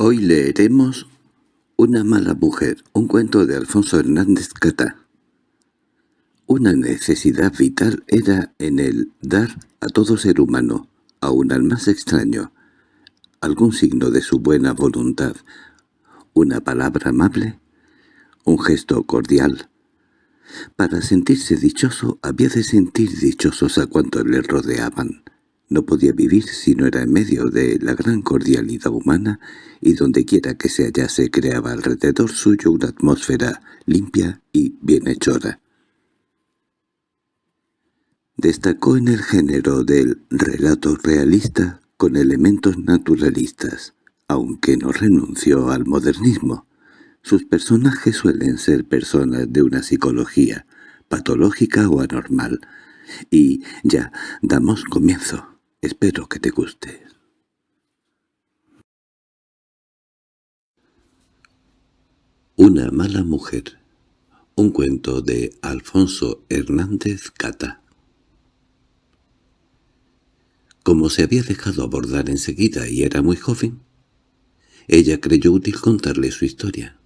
Hoy leeremos Una mala mujer, un cuento de Alfonso Hernández Catá. Una necesidad vital era en él dar a todo ser humano, aun al más extraño, algún signo de su buena voluntad, una palabra amable, un gesto cordial. Para sentirse dichoso había de sentir dichosos a cuantos le rodeaban. No podía vivir si no era en medio de la gran cordialidad humana y dondequiera que se hallase creaba alrededor suyo una atmósfera limpia y bienhechora. Destacó en el género del relato realista con elementos naturalistas, aunque no renunció al modernismo. Sus personajes suelen ser personas de una psicología patológica o anormal. Y ya, damos comienzo. Espero que te guste. Una mala mujer. Un cuento de Alfonso Hernández Cata. Como se había dejado abordar enseguida y era muy joven, ella creyó útil contarle su historia.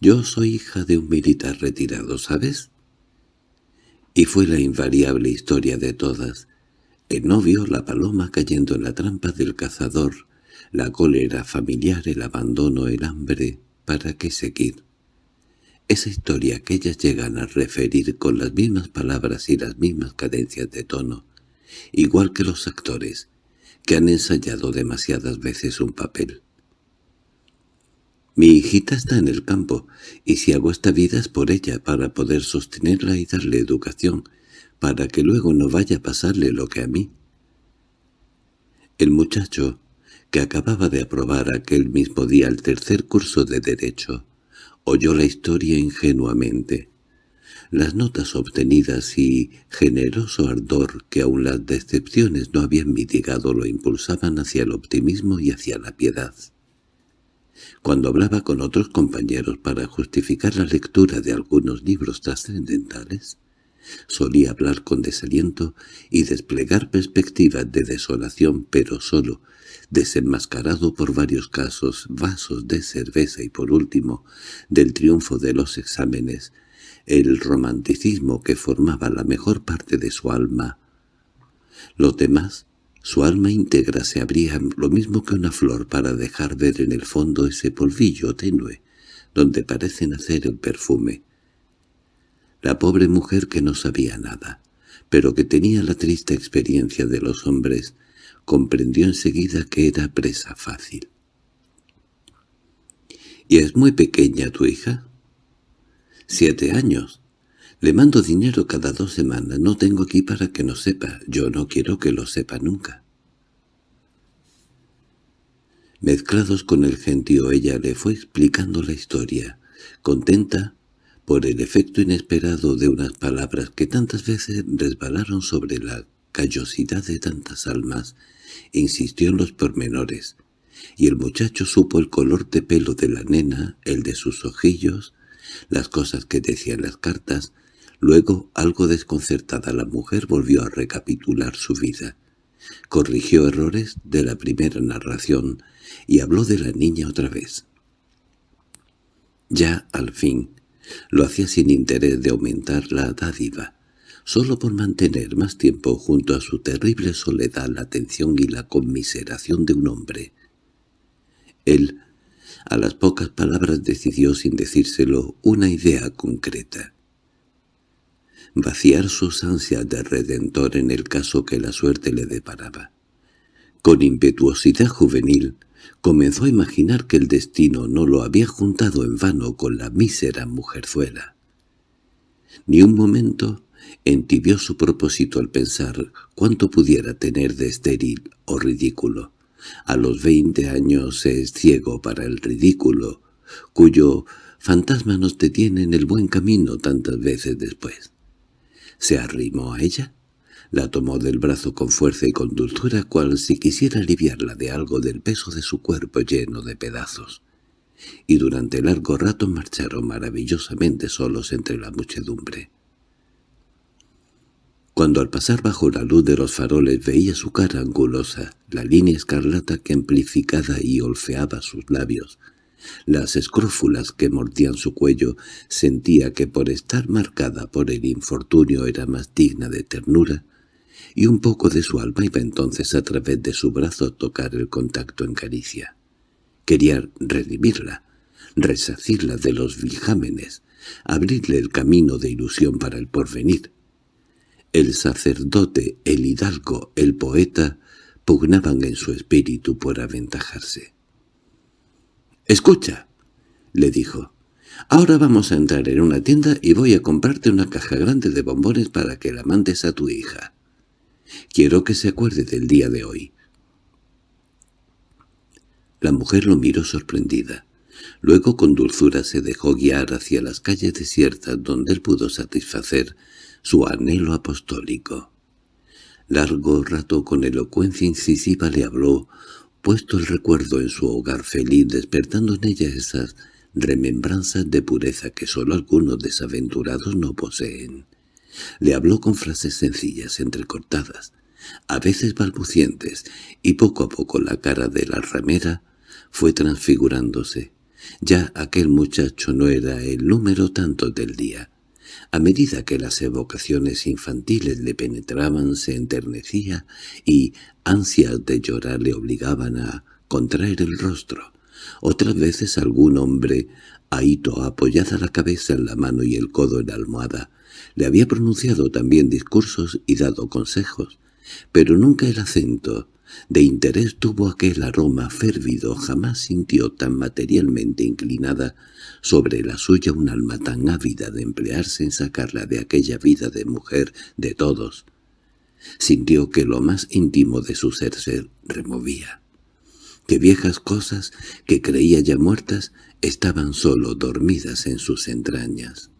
Yo soy hija de un militar retirado, ¿sabes? Y fue la invariable historia de todas, el novio, la paloma cayendo en la trampa del cazador, la cólera familiar, el abandono, el hambre, ¿para qué seguir? Esa historia que ellas llegan a referir con las mismas palabras y las mismas cadencias de tono, igual que los actores, que han ensayado demasiadas veces un papel. Mi hijita está en el campo, y si hago esta vida es por ella, para poder sostenerla y darle educación, para que luego no vaya a pasarle lo que a mí. El muchacho, que acababa de aprobar aquel mismo día el tercer curso de Derecho, oyó la historia ingenuamente. Las notas obtenidas y generoso ardor que aun las decepciones no habían mitigado lo impulsaban hacia el optimismo y hacia la piedad. Cuando hablaba con otros compañeros para justificar la lectura de algunos libros trascendentales, Solía hablar con desaliento y desplegar perspectivas de desolación, pero solo, desenmascarado por varios casos, vasos de cerveza y por último, del triunfo de los exámenes, el romanticismo que formaba la mejor parte de su alma. Los demás, su alma íntegra se abría lo mismo que una flor para dejar ver en el fondo ese polvillo tenue, donde parece nacer el perfume. La pobre mujer que no sabía nada, pero que tenía la triste experiencia de los hombres, comprendió enseguida que era presa fácil. —¿Y es muy pequeña tu hija? —Siete años. Le mando dinero cada dos semanas. No tengo aquí para que no sepa. Yo no quiero que lo sepa nunca. Mezclados con el gentío ella le fue explicando la historia, contenta por el efecto inesperado de unas palabras que tantas veces resbalaron sobre la callosidad de tantas almas, insistió en los pormenores, y el muchacho supo el color de pelo de la nena, el de sus ojillos, las cosas que decían las cartas, luego, algo desconcertada la mujer volvió a recapitular su vida. Corrigió errores de la primera narración y habló de la niña otra vez. Ya, al fin, lo hacía sin interés de aumentar la dádiva, solo por mantener más tiempo junto a su terrible soledad la atención y la conmiseración de un hombre. Él, a las pocas palabras decidió sin decírselo una idea concreta. Vaciar sus ansias de redentor en el caso que la suerte le deparaba. Con impetuosidad juvenil, comenzó a imaginar que el destino no lo había juntado en vano con la mísera mujerzuela. Ni un momento entibió su propósito al pensar cuánto pudiera tener de estéril o ridículo. A los veinte años es ciego para el ridículo, cuyo fantasma nos detiene en el buen camino tantas veces después. ¿Se arrimó a ella? La tomó del brazo con fuerza y con dulzura, cual si quisiera aliviarla de algo del peso de su cuerpo lleno de pedazos. Y durante largo rato marcharon maravillosamente solos entre la muchedumbre. Cuando al pasar bajo la luz de los faroles veía su cara angulosa, la línea escarlata que amplificada y olfeaba sus labios, las escrófulas que mordían su cuello, sentía que por estar marcada por el infortunio era más digna de ternura, y un poco de su alma iba entonces a través de su brazo a tocar el contacto en caricia. Quería redimirla, resacirla de los vijámenes, abrirle el camino de ilusión para el porvenir. El sacerdote, el hidalgo, el poeta, pugnaban en su espíritu por aventajarse. «Escucha», le dijo, «ahora vamos a entrar en una tienda y voy a comprarte una caja grande de bombones para que la mandes a tu hija. Quiero que se acuerde del día de hoy». La mujer lo miró sorprendida. Luego con dulzura se dejó guiar hacia las calles desiertas donde él pudo satisfacer su anhelo apostólico. Largo rato con elocuencia incisiva le habló, puesto el recuerdo en su hogar feliz, despertando en ella esas remembranzas de pureza que sólo algunos desaventurados no poseen. Le habló con frases sencillas, entrecortadas, a veces balbucientes, y poco a poco la cara de la ramera fue transfigurándose. Ya aquel muchacho no era el número tanto del día. A medida que las evocaciones infantiles le penetraban se enternecía y ansias de llorar le obligaban a contraer el rostro. Otras veces algún hombre, ahito apoyada la cabeza en la mano y el codo en la almohada, le había pronunciado también discursos y dado consejos, pero nunca el acento de interés tuvo aquel aroma férvido, jamás sintió tan materialmente inclinada sobre la suya un alma tan ávida de emplearse en sacarla de aquella vida de mujer de todos. Sintió que lo más íntimo de su ser se removía, que viejas cosas que creía ya muertas estaban solo dormidas en sus entrañas.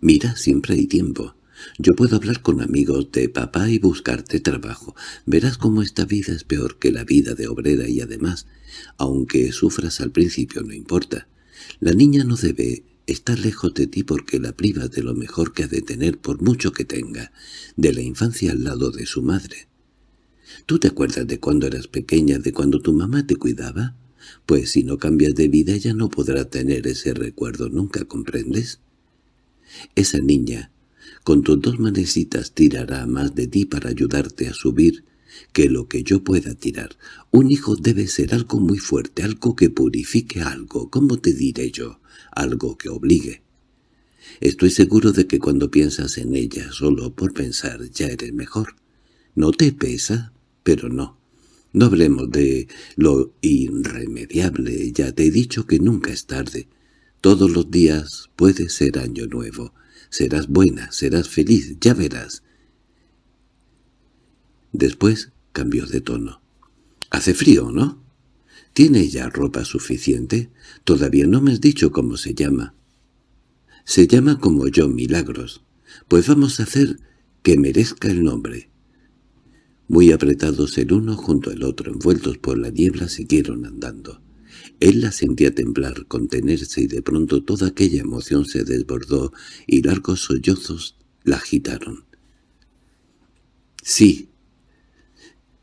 «Mira, siempre hay tiempo», yo puedo hablar con amigos de papá y buscarte trabajo. Verás cómo esta vida es peor que la vida de obrera y además, aunque sufras al principio no importa. La niña no debe estar lejos de ti porque la privas de lo mejor que ha de tener por mucho que tenga, de la infancia al lado de su madre. ¿Tú te acuerdas de cuando eras pequeña, de cuando tu mamá te cuidaba? Pues si no cambias de vida ella no podrá tener ese recuerdo nunca, ¿comprendes? Esa niña con tus dos manecitas tirará más de ti para ayudarte a subir que lo que yo pueda tirar. Un hijo debe ser algo muy fuerte, algo que purifique algo, ¿cómo te diré yo? Algo que obligue. Estoy seguro de que cuando piensas en ella solo por pensar ya eres mejor. No te pesa, pero no. No hablemos de lo irremediable, ya te he dicho que nunca es tarde. Todos los días puede ser año nuevo. Serás buena, serás feliz, ya verás. Después cambió de tono. «Hace frío, ¿no? ¿Tiene ya ropa suficiente? Todavía no me has dicho cómo se llama». «Se llama como yo, Milagros. Pues vamos a hacer que merezca el nombre». Muy apretados el uno junto al otro, envueltos por la niebla, siguieron andando. Él la sentía temblar, contenerse y de pronto toda aquella emoción se desbordó y largos sollozos la agitaron. «Sí,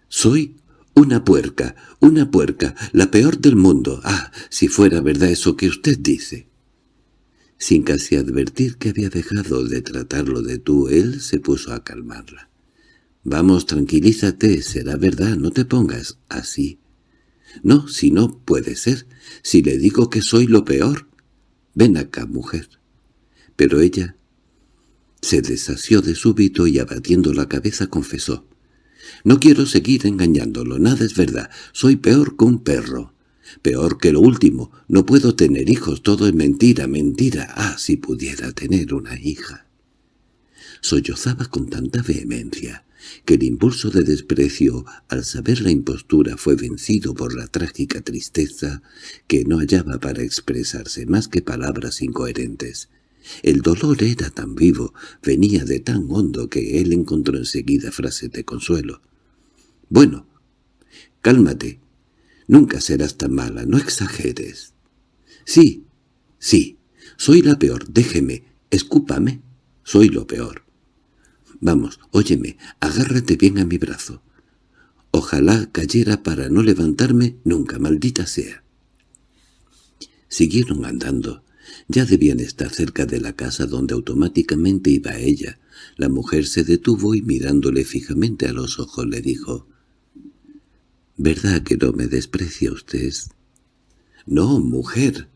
soy una puerca, una puerca, la peor del mundo. Ah, si fuera verdad eso que usted dice». Sin casi advertir que había dejado de tratarlo de tú, él se puso a calmarla. «Vamos, tranquilízate, será verdad, no te pongas así». No, si no puede ser, si le digo que soy lo peor. Ven acá, mujer. Pero ella se desasió de súbito y abatiendo la cabeza confesó. No quiero seguir engañándolo, nada es verdad, soy peor que un perro. Peor que lo último, no puedo tener hijos, todo es mentira, mentira. Ah, si pudiera tener una hija. Sollozaba con tanta vehemencia que el impulso de desprecio al saber la impostura fue vencido por la trágica tristeza que no hallaba para expresarse más que palabras incoherentes. El dolor era tan vivo, venía de tan hondo que él encontró enseguida frases de consuelo. «Bueno, cálmate. Nunca serás tan mala, no exageres». «Sí, sí, soy la peor, déjeme, escúpame». Soy lo peor. Vamos, óyeme, agárrate bien a mi brazo. Ojalá cayera para no levantarme nunca, maldita sea. Siguieron andando. Ya debían estar cerca de la casa donde automáticamente iba ella. La mujer se detuvo y mirándole fijamente a los ojos le dijo, «¿Verdad que no me desprecia usted?» «No, mujer.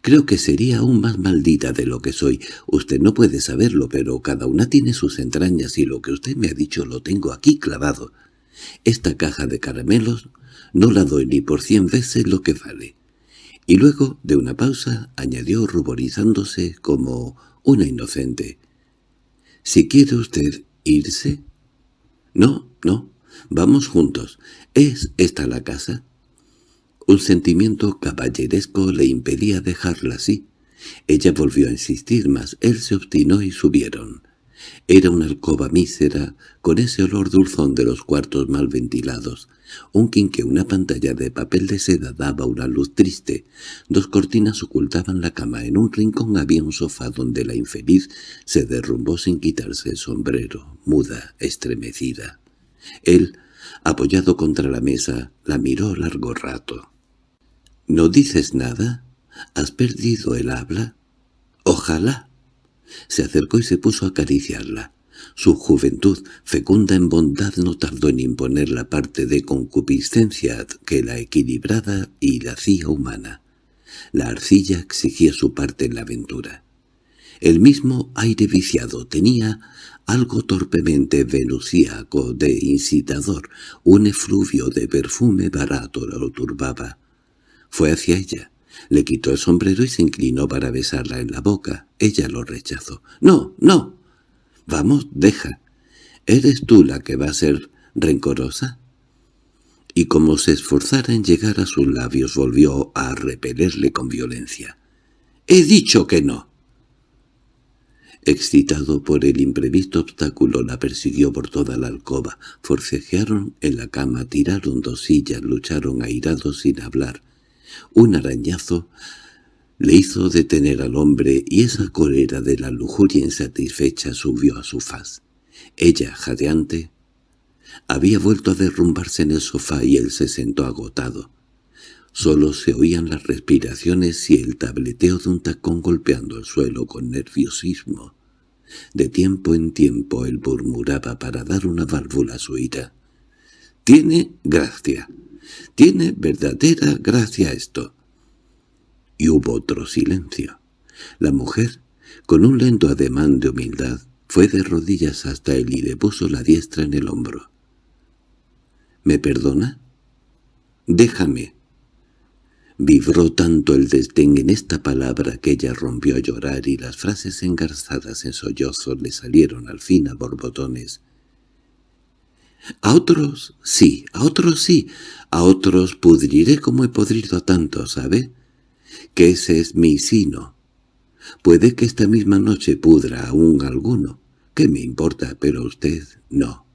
Creo que sería aún más maldita de lo que soy. Usted no puede saberlo, pero cada una tiene sus entrañas y lo que usted me ha dicho lo tengo aquí clavado. Esta caja de caramelos no la doy ni por cien veces lo que vale. Y luego, de una pausa, añadió ruborizándose como una inocente. —¿Si quiere usted irse? —No, no, vamos juntos. ¿Es esta la casa? Un sentimiento caballeresco le impedía dejarla así. Ella volvió a insistir, mas él se obstinó y subieron. Era una alcoba mísera, con ese olor dulzón de los cuartos mal ventilados. Un quinque, una pantalla de papel de seda daba una luz triste. Dos cortinas ocultaban la cama. En un rincón había un sofá donde la infeliz se derrumbó sin quitarse el sombrero, muda, estremecida. Él, apoyado contra la mesa, la miró largo rato. —¿No dices nada? ¿Has perdido el habla? —Ojalá. Se acercó y se puso a acariciarla. Su juventud, fecunda en bondad, no tardó en imponer la parte de concupiscencia que la equilibrada y la hacía humana. La arcilla exigía su parte en la aventura. El mismo aire viciado tenía algo torpemente venusíaco de incitador, un efluvio de perfume barato lo turbaba. Fue hacia ella. Le quitó el sombrero y se inclinó para besarla en la boca. Ella lo rechazó. —¡No, no! —Vamos, deja. ¿Eres tú la que va a ser rencorosa? Y como se esforzara en llegar a sus labios, volvió a repelerle con violencia. —¡He dicho que no! Excitado por el imprevisto obstáculo, la persiguió por toda la alcoba. Forcejearon en la cama, tiraron dos sillas, lucharon airados sin hablar. Un arañazo le hizo detener al hombre y esa cólera de la lujuria insatisfecha subió a su faz. Ella, jadeante, había vuelto a derrumbarse en el sofá y él se sentó agotado. Solo se oían las respiraciones y el tableteo de un tacón golpeando el suelo con nerviosismo. De tiempo en tiempo él murmuraba para dar una válvula a su ira. «Tiene gracia. Tiene verdadera gracia esto y hubo otro silencio. La mujer, con un lento ademán de humildad, fue de rodillas hasta él y le puso la diestra en el hombro. —¿Me perdona? —Déjame. Vibró tanto el desdén en esta palabra que ella rompió a llorar y las frases engarzadas en sollozos le salieron al fin a borbotones. —A otros sí, a otros sí, a otros pudriré como he podrido a tantos, ¿sabe? que ese es mi sino. Puede que esta misma noche pudra aún alguno. ¿Qué me importa? Pero usted no.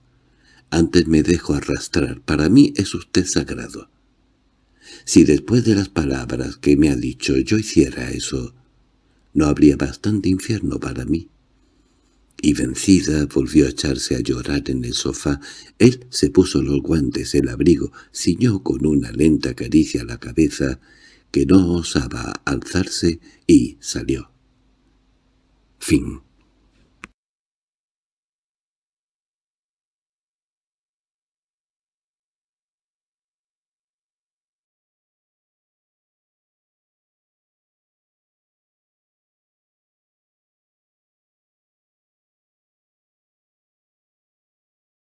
Antes me dejo arrastrar. Para mí es usted sagrado. Si después de las palabras que me ha dicho yo hiciera eso, no habría bastante infierno para mí. Y vencida volvió a echarse a llorar en el sofá. Él se puso los guantes, el abrigo, ciñó con una lenta caricia la cabeza que no osaba alzarse y salió. Fin